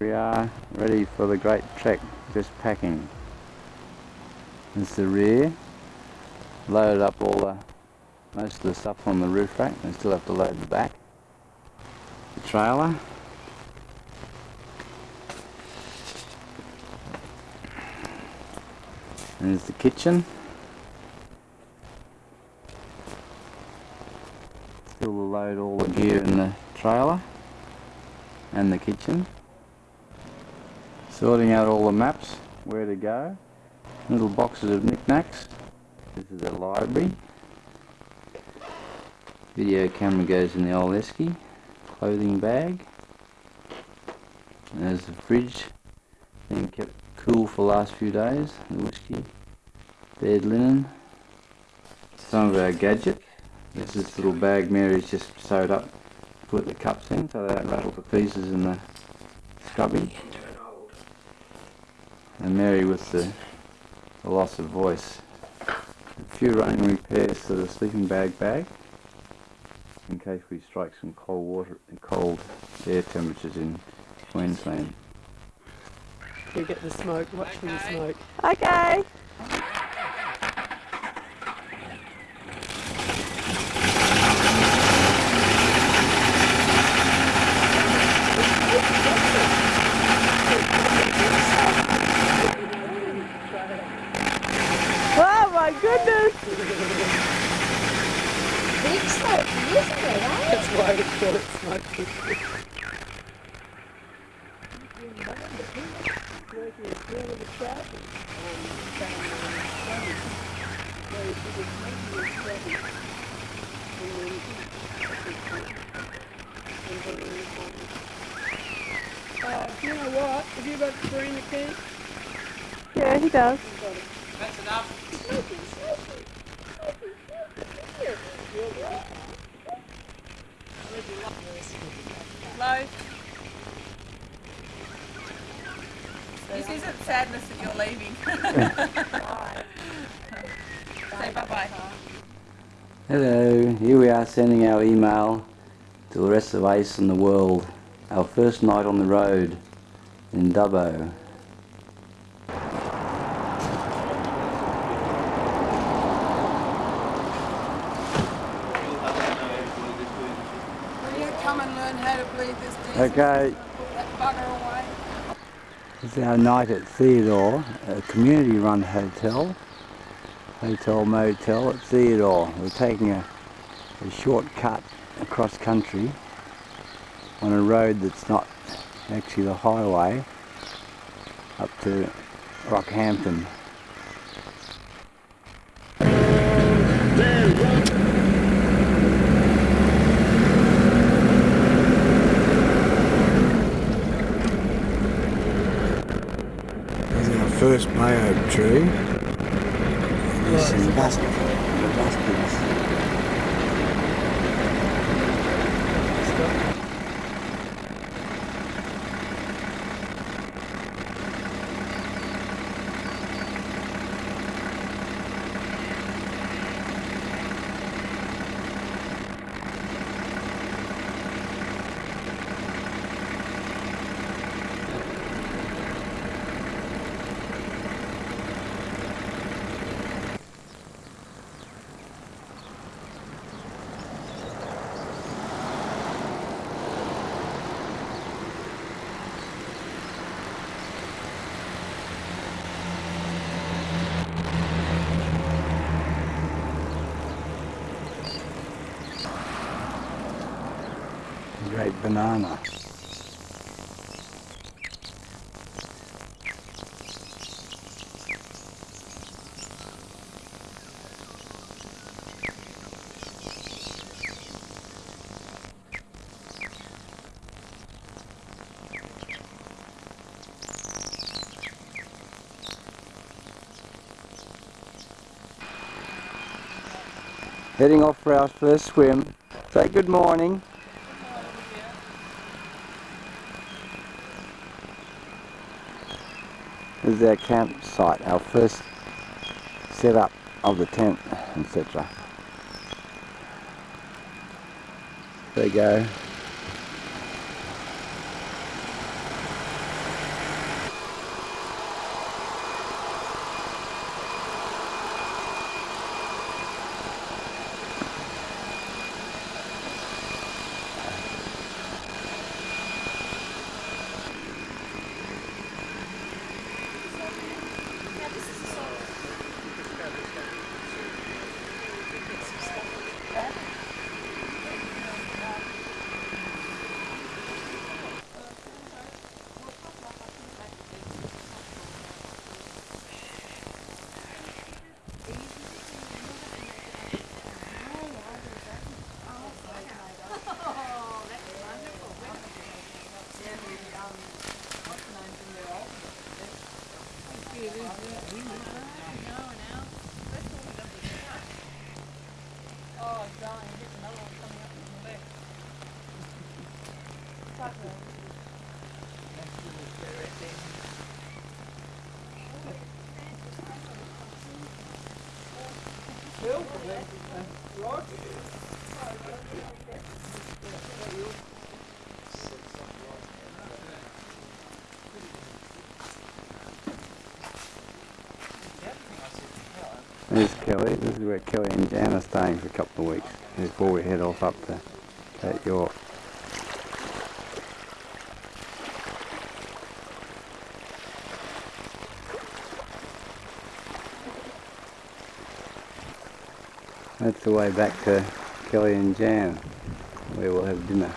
We are ready for the great trek, just packing. Is the rear. Loaded up all the, most of the stuff on the roof rack. We still have to load the back. The trailer. And there's the kitchen. Still to load all the gear in the trailer and the kitchen. Sorting out all the maps, where to go. Little boxes of knickknacks. This is the library. Video camera goes in the old esky. Clothing bag. And there's the fridge. Being kept cool for the last few days. The whiskey. Bed linen. Some of our gadget. This is the little bag Mary's just sewed up put the cups in so they don't rattle to pieces in the scrubby. And Mary with the, the loss of voice. A few running repairs to the sleeping bag bag in case we strike some cold water and cold air temperatures in Queensland. You get the smoke, watch for the smoke. Okay. Oh my goodness! Big smoke, isn't it, eh? That's why we call it smoky. Smoky is still in the trap. Uh, do you know what? Have you got three in the can? Yeah, he does. Hello. This isn't sadness that you're leaving. Say bye bye. Hello, here we are sending our email to the rest of ACE and the world. Our first night on the road in Dubbo. Will you come and learn how to breathe this diesel? Okay, is our night at Theodore, a community run hotel. Hotel motel at Theodore. We're taking a, a short cut across country on a road that's not actually the highway up to Rockhampton. There's our first mayo tree. There's some bus- the buskins. Great banana. Heading off for our first swim. Say good morning. Is our campsite, our first setup of the tent, etc. There you go. This is where Kelly and Jan are staying for a couple of weeks before we head off up to Cape York. That's the way back to Kelly and Jan, where we'll have dinner.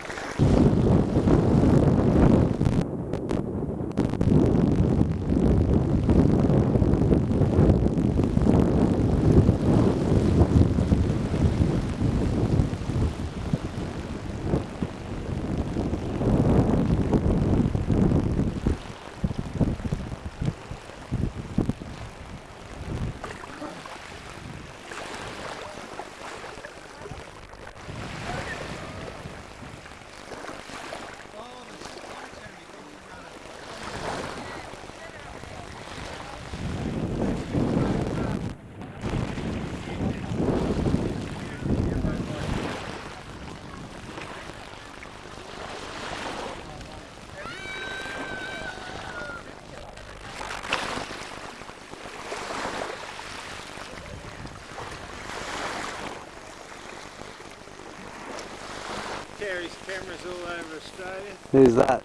Carries cameras all over Australia. Who's that?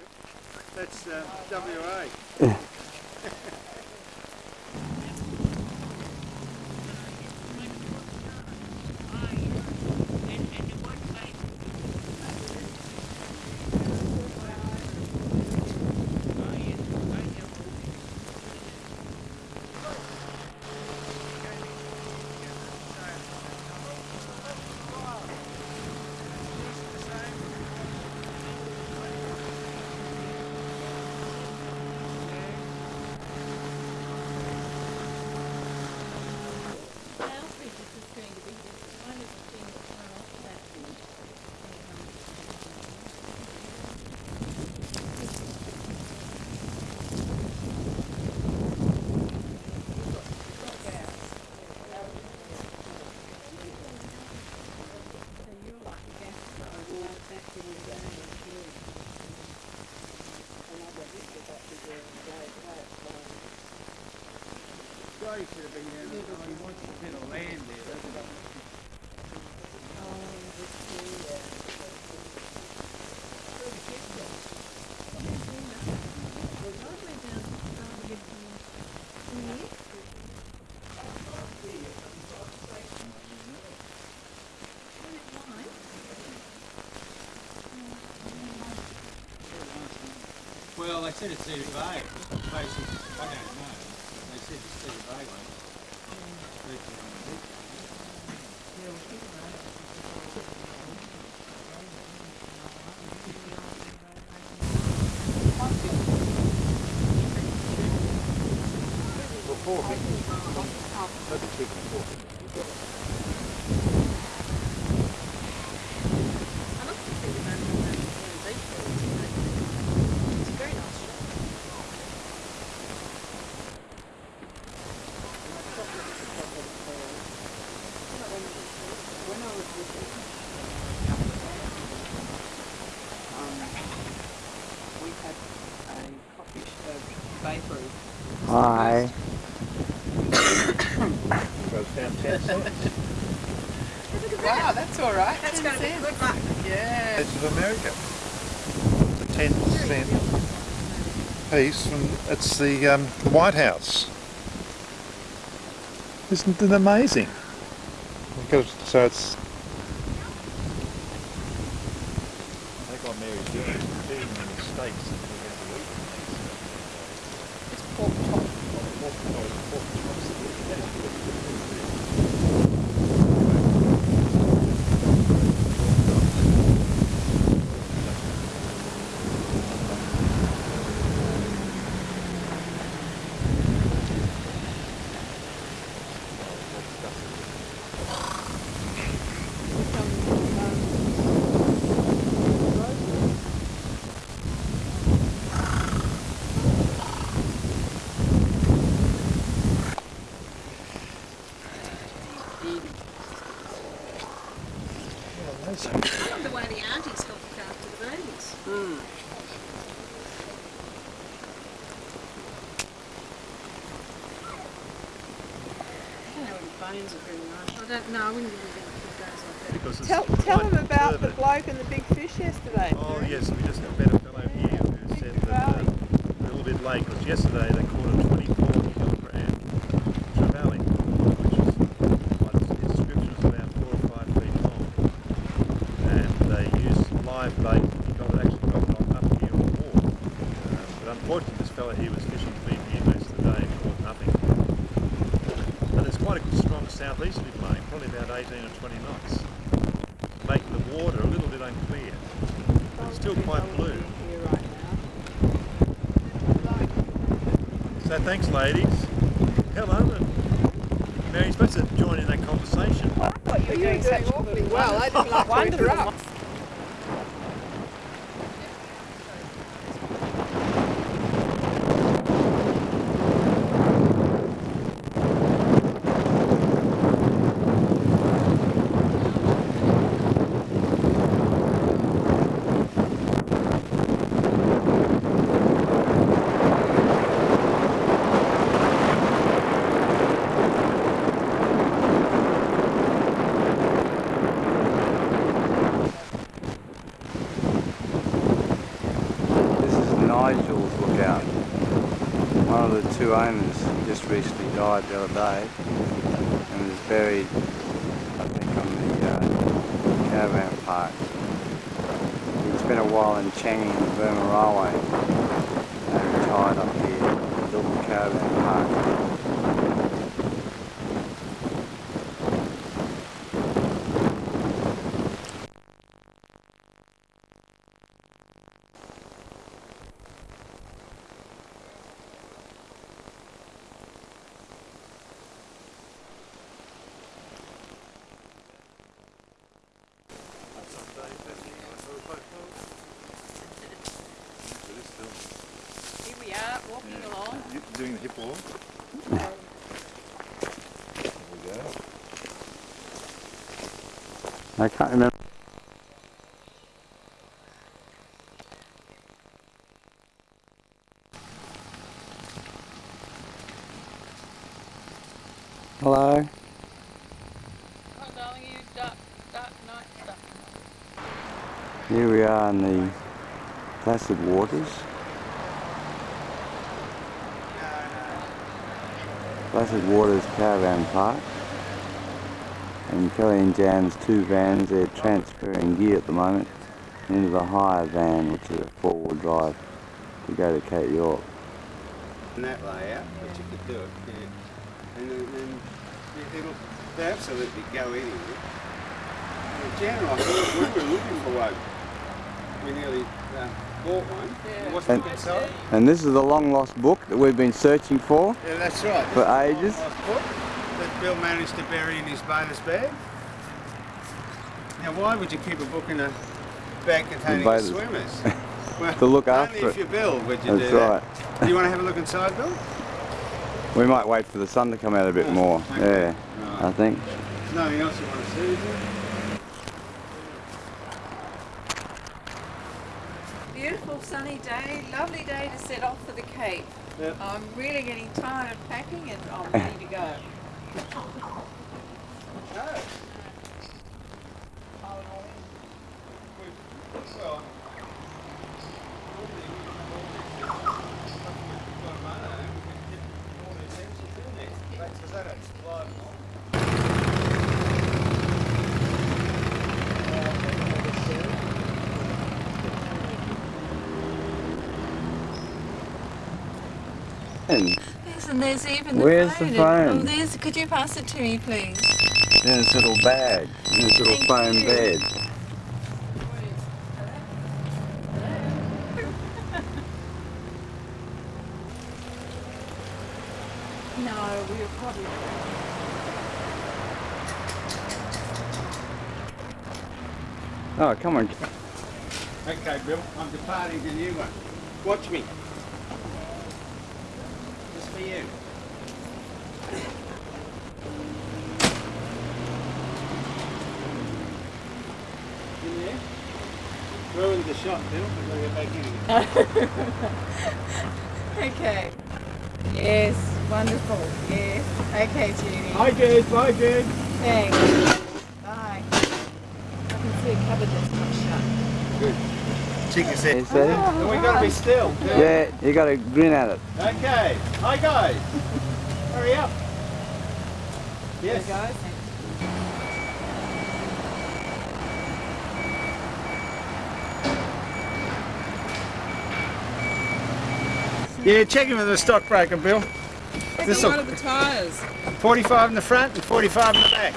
That's uh, WA. Well, they said it's Cedar Bay. Basically, I don't know. They said it's Cedar Bay one. we had a coffee uh, bakery. Hi. Wow, that's all right. That's going to be good luck. Yeah. States of America. The 10 cent piece from, it's the um, White House. Isn't it amazing? Because, so it's... fellow here was fishing BB most of the day and caught nothing. But there's quite a strong southeasterly blowing, probably about 18 or 20 knots, making the water a little bit unclear. But it's still quite blue. So thanks, ladies. Hello. Mary, you're supposed to join in that conversation. I thought you were doing such well. I didn't like to interrupt. This is Nigel's lookout. One of the two owners just recently died and was buried, I think, on the uh, caravan park. He spent a while in Changi and the Burma Railway and retired up here built the caravan park. Here we are, walking along. You doing the hip walk? there we go. I can't remember. Hello. Oh, darling, you dark, dark night stuff. Here we are in the placid waters. Placid Waters Caravan Park. And Kelly and Jan's two vans, they're transferring gear at the moment into the higher van, which is a four-wheel drive, to go to Cape York. in that layout, but you could do it, yeah. And it- it'll, they absolutely go anywhere. In general, we were looking for one. We nearly uh, bought one. And- And this is the long lost book that we've been searching for. Yeah, that's right. For This ages? long lost book That Bill managed to bury in his bathers bag. Now, why would you keep a book in a bag containing bathers- swimmers? Well, To look only after if it. you Bill would you That's do right. that. Do you want to have a look inside, Bill? We might wait for the sun to come out a bit Oh, more. okay. Yeah, I think. There's nothing else you want to see, is there? Beautiful sunny day, lovely day to set off for the Cape. Yep. I'm really getting tired of packing and I'm ready to go. And Yes, and there's even the Where's the phone. phone? Oh, there's. Could you pass it to me, please? in this little bag, in this little Thank foam you. bed. No, we were probably. Oh, come on. Okay, Bill, I'm departing the new one. Watch me. You. In? Ruined the shot, Bill. We've got to get back in. Okay. Yes, wonderful. Yes. Okay, Judy. Hi, Jude. Bye, Jude. Thanks. Bye. I can see a cupboard that's not shut. Check your set. Is that? And we got to be still. Yeah, you got to grin at it. Okay. Hi, guys. Hurry up. Yes. guys. Yeah, check him with the stockbroker, Bill. This What are the tyres? 45 in the front and 45 in the back.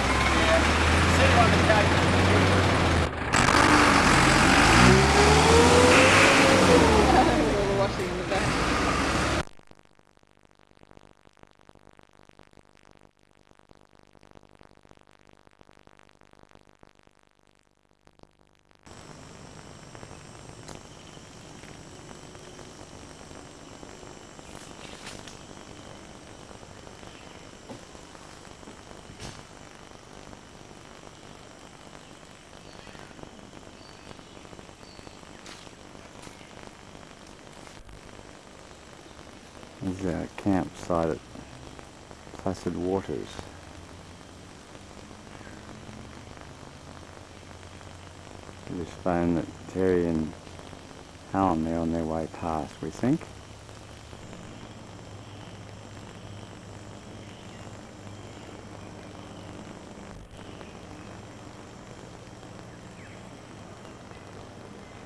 Sit on the couch. All the washing in the back. This is our campsite at Placid Waters. Just found that Terry and Alan they're on their way past, we think.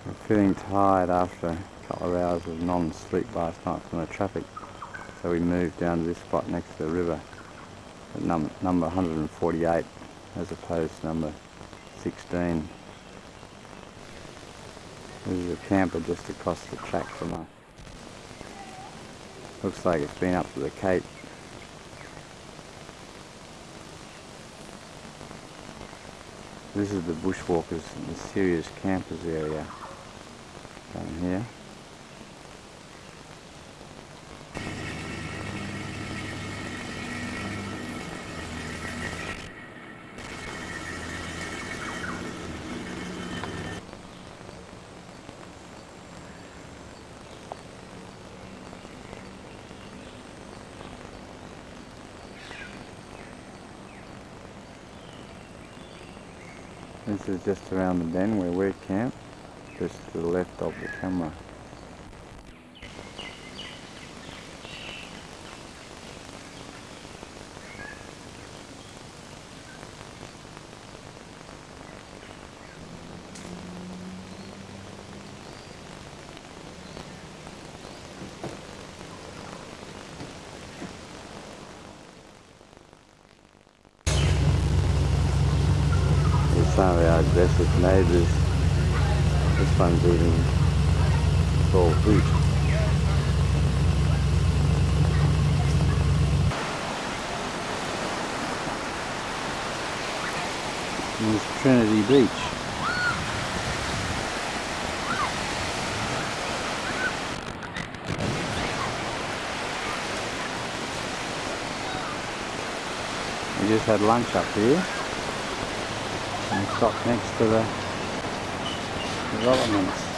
We're feeling tired after a couple of hours of non-sleep last night from the traffic. So we moved down to this spot next to the river at num number 148 as opposed to number 16. This is a camper just across the track from us. Looks like it's been up to the Cape. This is the bushwalkers, the serious campers area down here. This is just around the bend where we're camped, just to the left of the camera. Here's some of our aggressive neighbours. This one's eating tall fruit. Here's Trinity Beach. We just had lunch up here and stop next to the developments.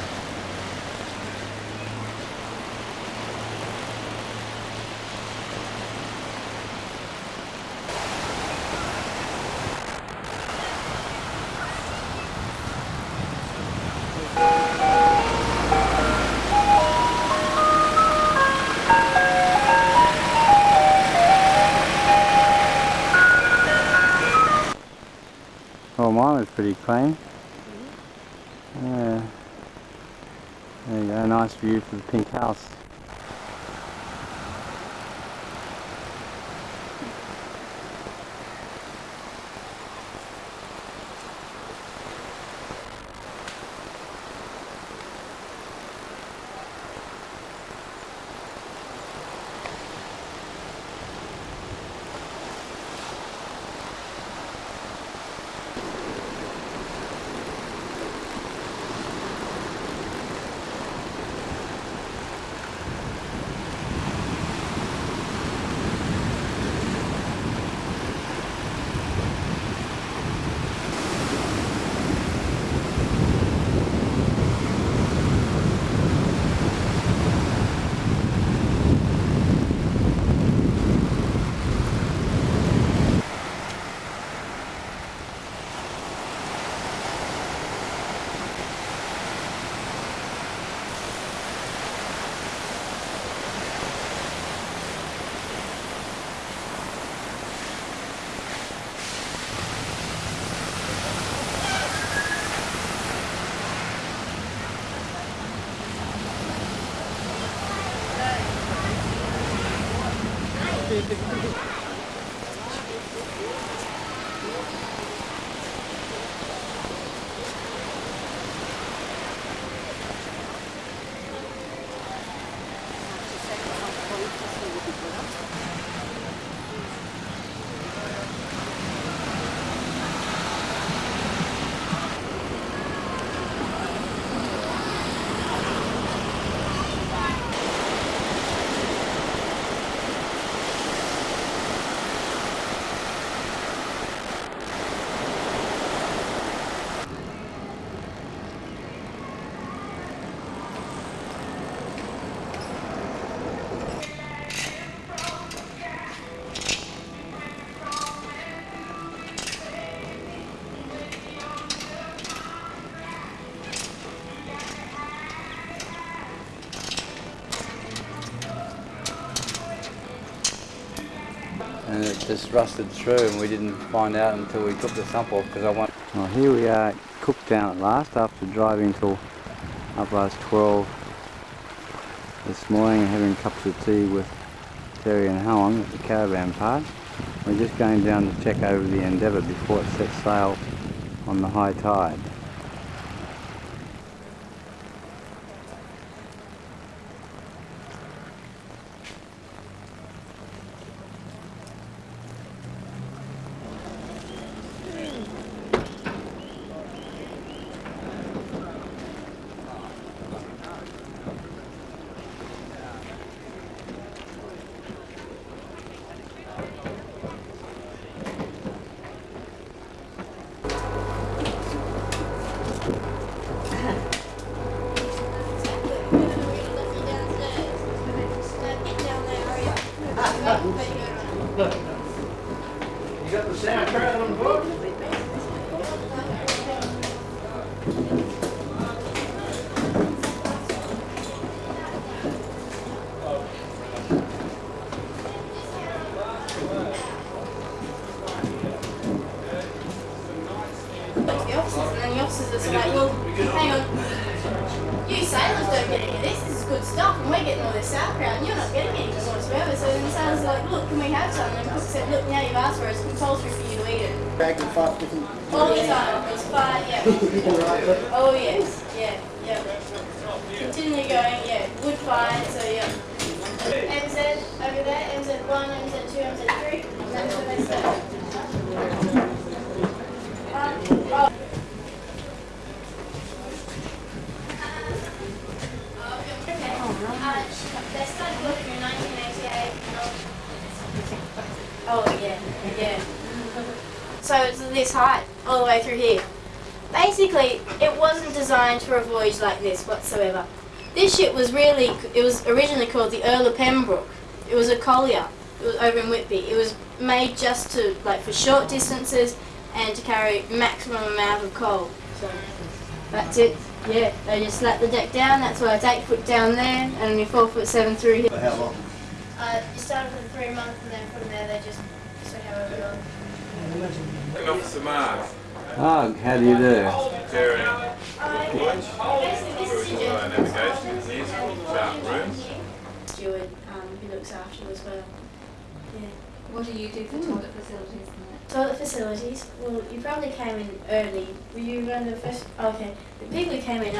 Mine was pretty clean. Yeah. There you go, nice view for the pink house. It just rusted through and we didn't find out until we took the sump off because I want. Well, here we are Cooktown at last after driving till up past 12 this morning having cups of tea with Terry and Helen at the caravan park. We're just going down to check over the Endeavour before it sets sail on the high tide. It was originally called the Earl of Pembroke. It was a collier. It was over in Whitby. It was made just to, like, for short distances and to carry maximum amount of coal. So that's it. Yeah, they just slap the deck down. That's why it's eight foot down there and only four foot seven through here. For how long? Uh, you started with three months and then from there they just so however long. Officer Mars. Oh, how do you do? Um, who looks after you as well. What do you do for toilet facilities? Toilet facilities. Well, you probably came in early. Were you one of the first? Okay. The people who came in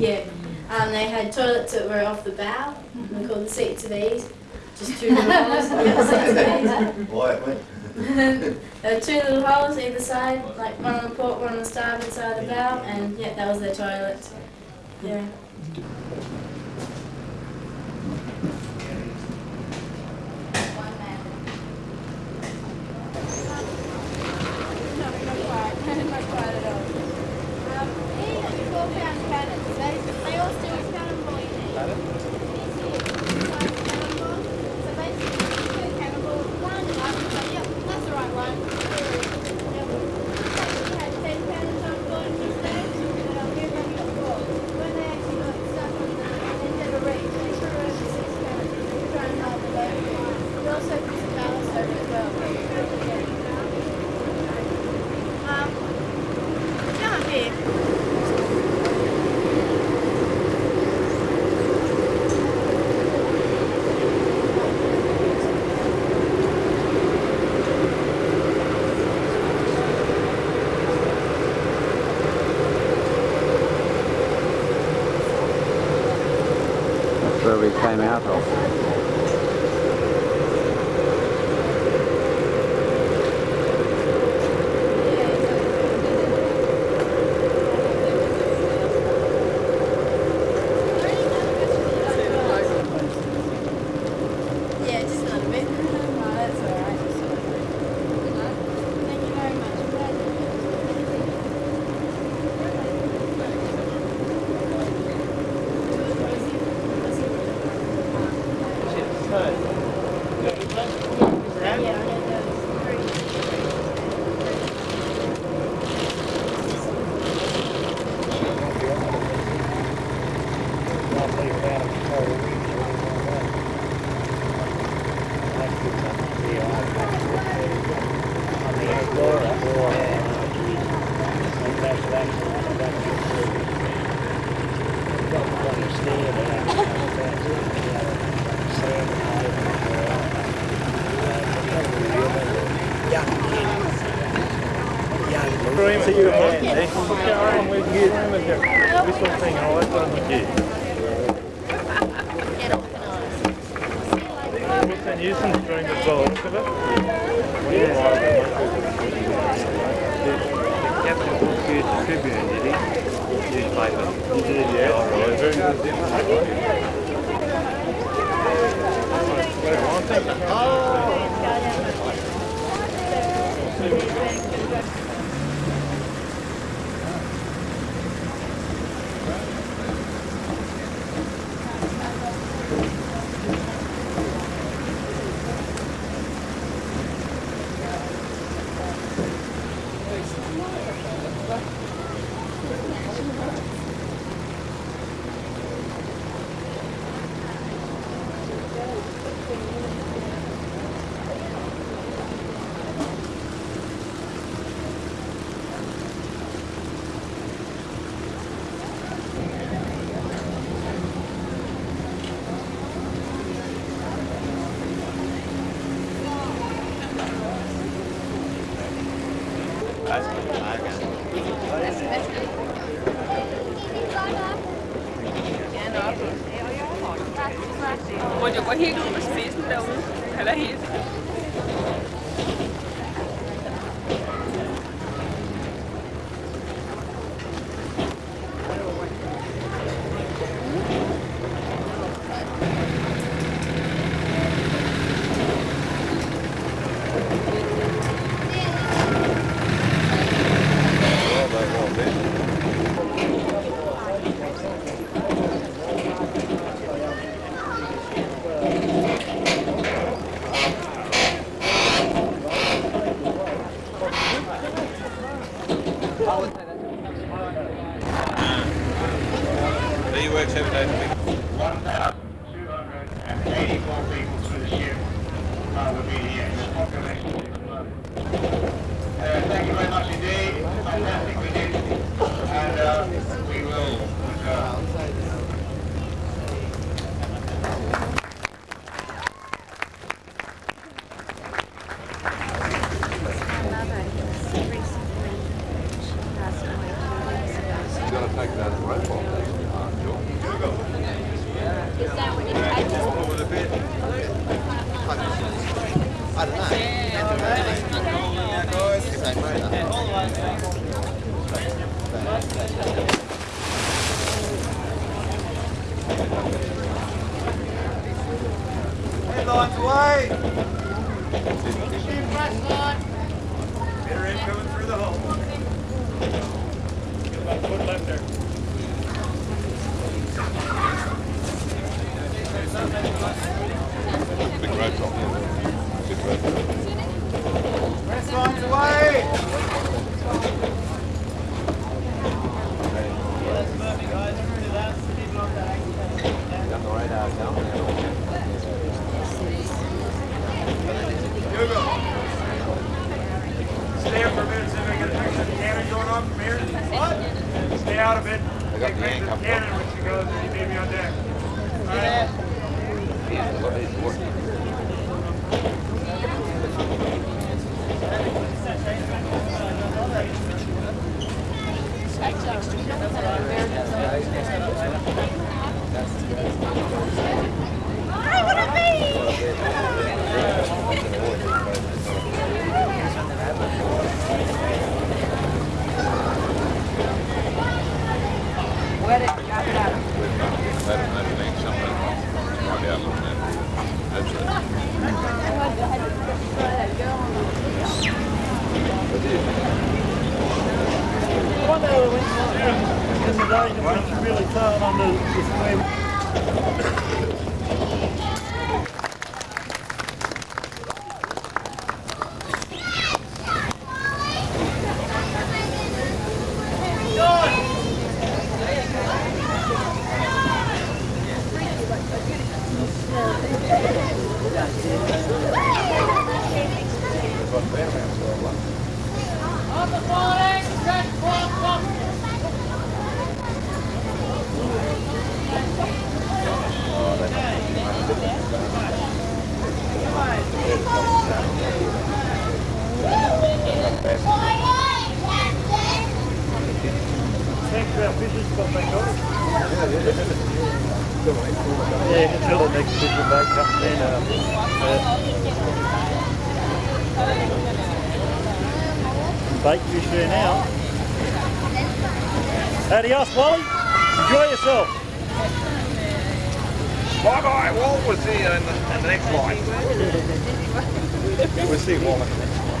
yeah. Um, they had toilets that were off the bow. They're called the seats of ease. Just two little holes. There were two little holes either side, like one on the port, one on the starboard side of the bow, and yeah, that was their toilet. Yeah. See you again. eh? Sharon, we can get him in here. This one thing, all that one we get. What's that nuisance during the bulk of it? Yeah. The captain took you to Tribune, did he? Newspaper. He did, yeah. All right, very good. Well, Stay out of it. They got the picture yank of up the cannon when she goes and you need me on deck. Let him, let him make something. Right out on that. That's it. One day we went in the day that was really tight on the, the swim. Oh, Yeah, until the next bit of bait comes in. Uh, uh, bait fish there now. Adios, Wally. Enjoy yourself. Bye bye, Walt. We'll see you in the, in the next line. we'll see Walt in the next line.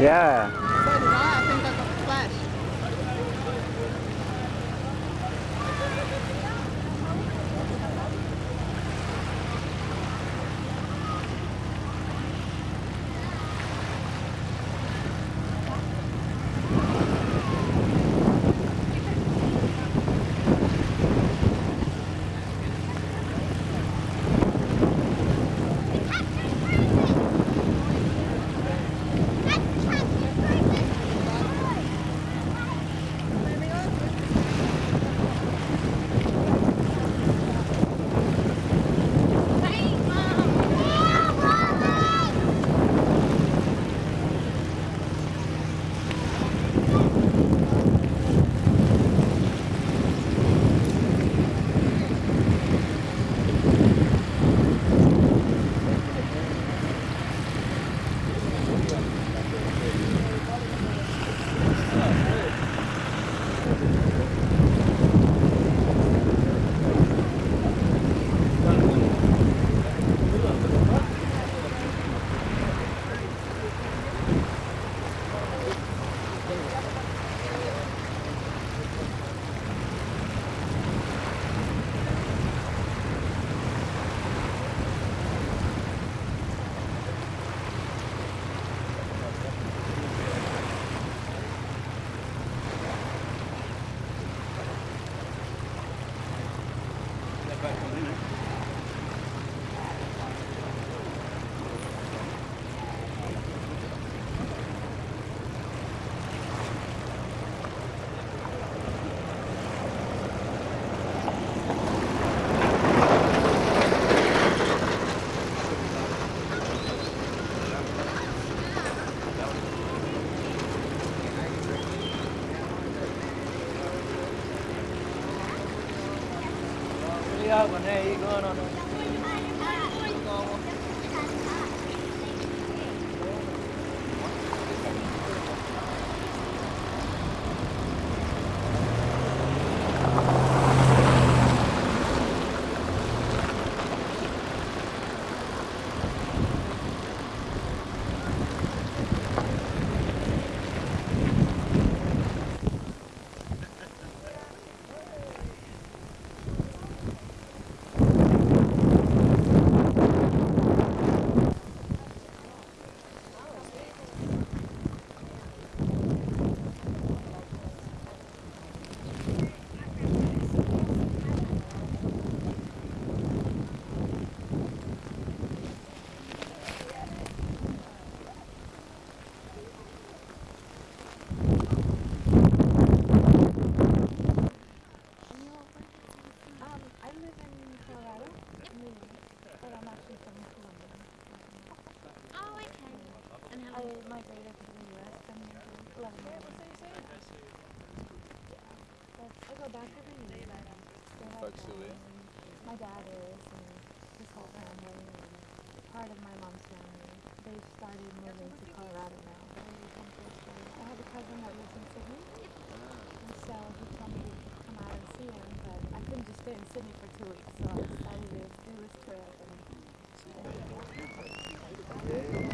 Yeah. Charbonnet Oh, my dad is, and his whole family, and part of my mom's family. They've started moving to Colorado now. I have a cousin that lives in Sydney, and so he told me to come out and see him, but I couldn't just stay in Sydney for two weeks, so I decided to do this trip. And